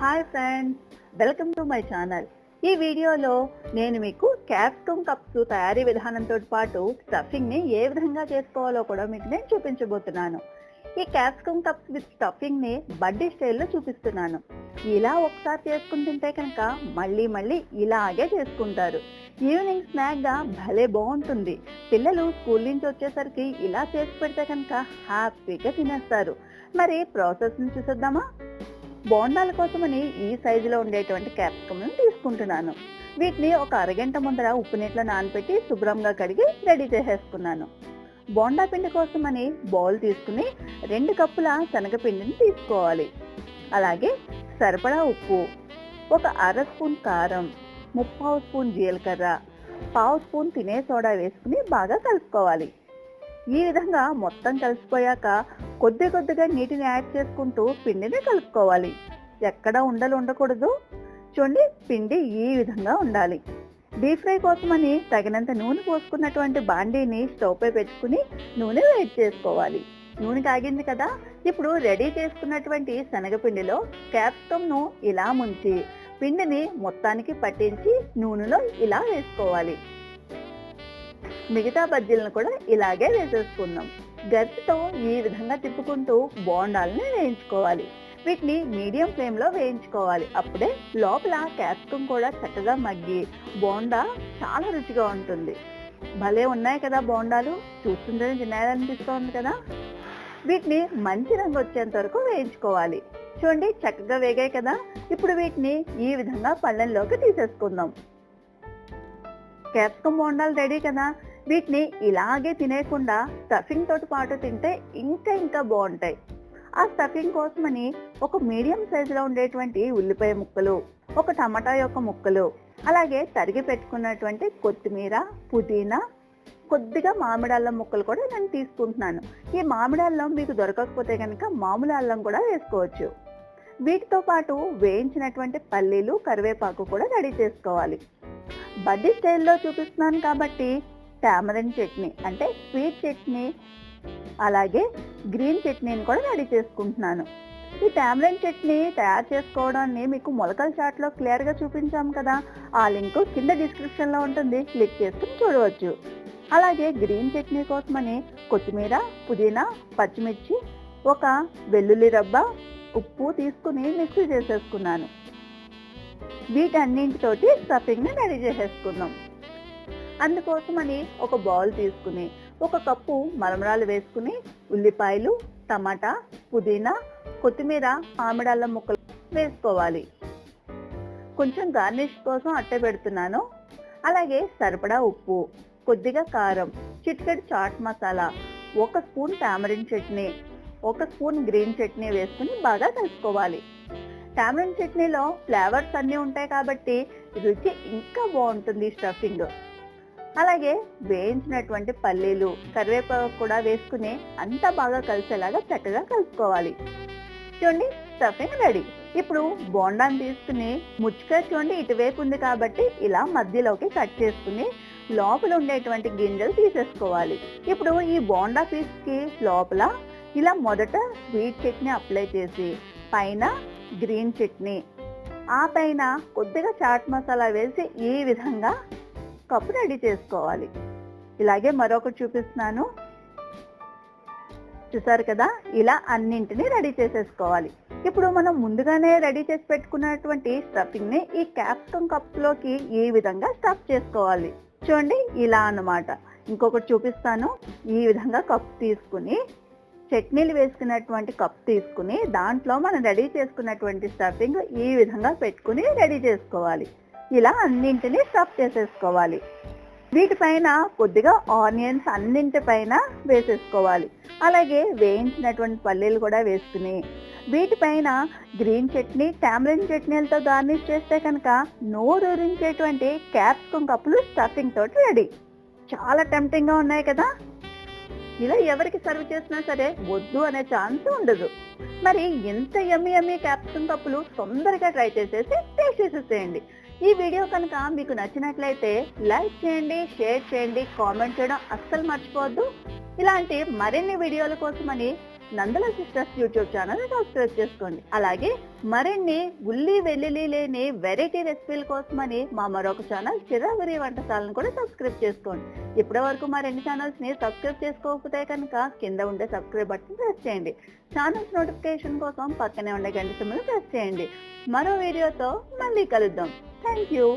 Hi friends welcome to my channel. ఈ వీడియోలో నేను మీకు క్యాప్సికమ్ కప్స్ తయారీ విధానంతో పాటు స్టఫింగ్ని ఏ విధంగా చేసుకోవాలో కూడా మీకు నేను చూపించబోతున్నాను. ఈ క్యాప్సికమ్ కప్స్ విత్ స్టఫింగ్ని బడ్డీ స్టైల్లో చూపిస్తున్నాను. ఇలా ఒకసారి చేసుకుని తింటే కనుక మళ్ళీ మళ్ళీ ఇలాగే చేసుకుంటారు. ఈవినింగ్ స్నాక్గా భలే బాగుంటుంది. పిల్లలు స్కూల్ నుంచి వచ్చేసరికి ఇలా చేసి పెడితే కనుక హ్యాపీగా తినేస్తారు. మరి ప్రాసెస్ని చూసేద్దామా? బోండాల కోసమని ఈ సైజులో ఉండేటువంటి క్యాప్సికమ్ను తీసుకుంటున్నాను. వీటిని ఒక అరగంట ముందర ఉప్పు నీటిలో నానబెట్టి శుభ్రంగా కడిగి రెడీ చేసేసుకున్నాను. బోండా పిండి కోసమని బౌల్ తీసుకుని రెండు కప్పుల శనగపిండిని తీసుకోవాలి. అలాగే సరిపడా ఉప్పు ఒక అర స్పూన్ కారం ముప్పావు స్పూన్ జీలకర్ర పావు స్పూన్ తినే సోడా వేసుకుని బాగా కలుపుకోవాలి. ఈ విధంగా మొత్తం కలిసిపోయాక కొద్ది కొద్దిగా నీటిని యాడ్ చేసుకుంటూ పిండిని కలుపుకోవాలి. ఎక్కడ ఉండలు ఉండకూడదు. చూడండి పిండి ఈ విధంగా ఉండాలి. డీప్ ఫ్రై కోసమని తగినంత నూనె పోసుకున్నటువంటి బాండీని స్టవ్ పై పెట్టుకుని నూనె వేడి చేసుకోవాలి. నూనె కాగింది కదా? ఇప్పుడు రెడీ చేసుకున్నటువంటి శనగపిండిలో క్యాప్సికమ్ను ఇలా ముంచి పిండిని మొత్తానికి పట్టించి నూనెలో ఇలా వేసుకోవాలి. మిగతా బజ్జీలను కూడా ఇలాగే వేసేసుకుందాం. గరిటతో ఈ విధంగా తిప్పుకుంటూ బోండాలని వేయించుకోవాలి. వీటిని మీడియం ఫ్లేమ్లో వేయించుకోవాలి. అప్పుడే లోపల క్యాప్సికం కూడా చక్కగా మగ్గి బోండా చాలా రుచిగా ఉంటుంది. భలే ఉన్నాయి కదా బోండాలు. చూస్తుంటేనే తినాలనిపిస్తోంది కదా. వీటిని మంచి రంగు వచ్చేంత వరకు వేయించుకోవాలి. చూడండి చక్కగా వేగాయి కదా. ఇప్పుడు వీటిని ఈ విధంగా పళ్ళెంలోకి తీసేసుకుందాం. క్యాప్సికం బోండాలు రెడీ కదా. వీటిని ఇలాగే తినేయకుండా స్టఫింగ్ తోటి పాటు తింటే ఇంకా ఇంకా బాగుంటాయి. ఆ స్టఫింగ్ కోసమని ఒక మీడియం సైజులో ఉండేటువంటి ఉల్లిపాయ ముక్కలు ఒక టమాటా యొక్క ముక్కలు అలాగే తరిగి పెట్టుకున్నటువంటి కొత్తిమీర పుదీనా కొద్దిగా మామిడి అల్లం ముక్కలు కూడా నేను తీసుకుంటున్నాను. ఈ మామిడి అల్లం మీకు దొరకకపోతే కనుక మామూలు అల్లం కూడా వేసుకోవచ్చు. వీటితో పాటు వేయించినటువంటి పల్లీలు కరివేపాకు కూడా రెడీ చేసుకోవాలి. బడ్డీ స్టైల్లో చూపిస్తున్నాను కాబట్టి టామరిన్ చట్నీ. అంటే స్వీట్ చట్నీ అలాగే గ్రీన్ చట్నీని కూడా రెడీ చేసుకుంటున్నాను. ఈ టామరిన్ చట్నీ తయారు చేసుకోవడాన్ని మీకు మొలకల చాట్లో క్లియర్గా చూపించాం కదా. ఆ లింక్ కింద డిస్క్రిప్షన్లో ఉంటుంది. క్లిక్ చేసుకుని చూడవచ్చు. అలాగే గ్రీన్ చట్నీ కోసమని కొత్తిమీర పుదీనా పచ్చిమిర్చి ఒక వెల్లుల్లి రబ్బ ఉప్పు తీసుకుని మిక్సీ చేసేసుకున్నాను. వీటన్నింటితోటి స్టఫింగ్ని రెడీ చేసేసుకుందాం అందుకోసమని ఒక బౌల్ తీసుకుని ఒక కప్పు మరమరాలు వేసుకుని ఉల్లిపాయలు టమాటా పుదీనా కొత్తిమీర మామిడాళ్ళ ముక్కలు వేసుకోవాలి. కొంచెం గార్నిష్ కోసం అట్టే పెడుతున్నాను. అలాగే సరిపడా ఉప్పు కొద్దిగా కారం చిటికెడు చాట్ మసాలా ఒక స్పూన్ టామరిన్ చట్నీ ఒక స్పూన్ గ్రీన్ చట్నీ వేసుకుని బాగా కలుపుకోవాలి. టామరిన్ చట్నీలో ఫ్లేవర్స్ అన్నీ ఉంటాయి కాబట్టి రుచి ఇంకా బాగుంటుంది స్టఫింగ్. అలాగే వేయించినటువంటి పల్లీలు కరివేపాకు కూడా వేసుకుని అంతా బాగా కలిసేలాగా చక్కగా కలుపుకోవాలి. చూడండి స్టఫింగ్ రెడీ. ఇప్పుడు బోండాన్ని తీసుకుని ముచ్చుగా చూడండి ఇటువైపు ఉంది కాబట్టి ఇలా మధ్యలోకి కట్ చేసుకుని లోపల ఉండేటువంటి గింజలు తీసేసుకోవాలి. ఇప్పుడు ఈ బోండా పీస్కి లోపల ఇలా మొదట స్వీట్ చట్నీ అప్లై చేసి పైన గ్రీన్ చట్నీ ఆ పైన కొద్దిగా చాట్ మసాలా వేసి ఈ విధంగా కప్పు రెడీ చేసుకోవాలి. ఇలాగే మరొకటి చూపిస్తున్నాను. చూసారు కదా? ఇలా అన్నింటినీ రెడీ చేసేసుకోవాలి. ఇప్పుడు మనం ముందుగానే రెడీ చేసి పెట్టుకున్నటువంటి స్టఫింగ్ని ఈ క్యాప్సికమ్ కప్లోకి ఈ విధంగా స్టఫ్ చేసుకోవాలి. చూడండి ఇలా అన్నమాట. ఇంకొకటి చూపిస్తాను. ఈ విధంగా కప్ తీసుకుని చట్నీలు వేసుకున్నటువంటి కప్ తీసుకుని దాంట్లో మనం రెడీ చేసుకున్నటువంటి స్టఫింగ్ ఈ విధంగా పెట్టుకుని రెడీ చేసుకోవాలి. ఇలా అన్నింటినీ స్టఫ్ చేసేసుకోవాలి. వీటిపైన కొద్దిగా ఆనియన్స్ అన్నింటిపైన వేసేసుకోవాలి. అలాగే వేయించినటువంటి పల్లీలు కూడా వేసుకుని వీటిపైన గ్రీన్ చట్నీ టామరిన్ చట్నీలతో గార్నిష్ చేస్తే కనుక నోరూరించేటువంటి క్యాప్సికమ్ కప్పులు స్టఫింగ్ తోటి రెడీ. చాలా టెంప్టింగ్గా ఉన్నాయి కదా? ఇలా ఎవరికి సర్వ్ చేసినా సరే వద్దు అనే ఛాన్స్ ఉండదు. మరి ఎంత ఎమ్మి ఎమ్మి క్యాప్సికమ్ కప్పులు తొందరగా ట్రై చేసేసి టేస్ట్ చేసేసేయండి. ఈ వీడియో కనుక మీకు నచ్చినట్లయితే లైక్ చేయండి షేర్ చేయండి కామెంట్ చేయడం అస్సలు మర్చిపోవద్దు. ఇలాంటి మరిన్ని వీడియోల కోసమని Nandala sisters YouTube channel subscribe చేసుకోండి. అలాగే మరిన్ని ఉల్లి వెల్లుల్లి లేని వెరైటీ రెసిపీల కోసమని మా మరొక ఛానల్ చిరావరి వంటశాలను కూడా సబ్స్క్రైబ్ చేసుకోండి. ఇప్పటి వరకు మా రెండు ఛానల్స్ని సబ్స్క్రైబ్ చేసుకోకపోతే కనుక కింద ఉండే సబ్స్క్రైబ్ బటన్ ప్రెస్ చేయండి. ఛానల్స్ నోటిఫికేషన్ కోసం పక్కనే ఉండే గంట సింబల్ ప్రెస్ చేయండి. మరో వీడియోతో మళ్ళీ కలుద్దాం. Thank you